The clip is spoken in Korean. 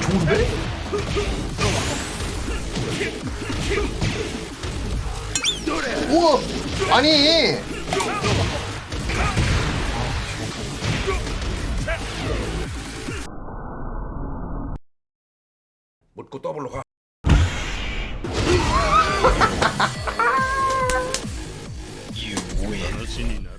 좋은데? 우와 아니 묻고 더블로 가. You win.